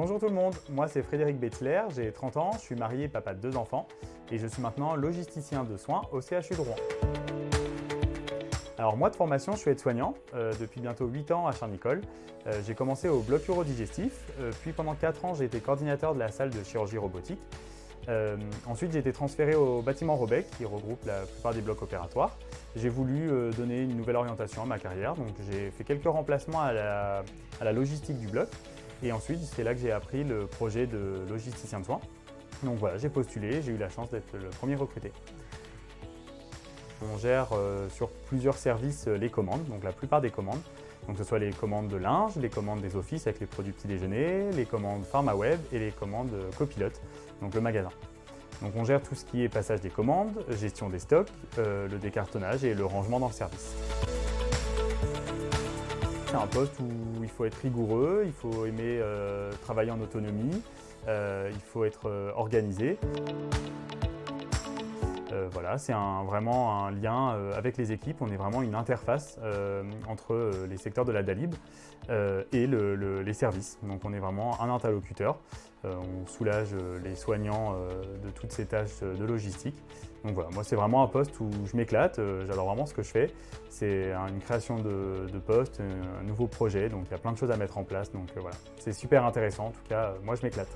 Bonjour tout le monde, moi c'est Frédéric Bettler, j'ai 30 ans, je suis marié papa de deux enfants et je suis maintenant logisticien de soins au CHU de Rouen. Alors moi de formation, je suis aide-soignant euh, depuis bientôt 8 ans à Charnicole. Euh, j'ai commencé au bloc urodigestif, euh, puis pendant 4 ans j'ai été coordinateur de la salle de chirurgie robotique. Euh, ensuite j'ai été transféré au bâtiment Robec qui regroupe la plupart des blocs opératoires. J'ai voulu donner une nouvelle orientation à ma carrière, donc j'ai fait quelques remplacements à la, à la logistique du bloc. Et ensuite c'est là que j'ai appris le projet de logisticien de soins. Donc voilà, j'ai postulé, j'ai eu la chance d'être le premier recruté. On gère euh, sur plusieurs services euh, les commandes, donc la plupart des commandes. Donc que ce soit les commandes de linge, les commandes des offices avec les produits petit déjeuner, les commandes pharma web et les commandes euh, copilote, donc le magasin. Donc on gère tout ce qui est passage des commandes, gestion des stocks, le décartonnage et le rangement dans le service. C'est un poste où il faut être rigoureux, il faut aimer euh, travailler en autonomie, euh, il faut être euh, organisé. Euh, voilà, c'est vraiment un lien euh, avec les équipes. On est vraiment une interface euh, entre les secteurs de la DALIB et le- le- les services. Donc on est vraiment un interlocuteur. On soulage les soignants de toutes ces tâches de logistique. Donc voilà, moi c'est vraiment un poste où je m'éclate, j'adore vraiment ce que je fais. C'est un- une création de, de poste, un nouveau projet, donc il y a plein de choses à mettre en place. Donc voilà, c'est super intéressant. En tout cas, moi je m'éclate.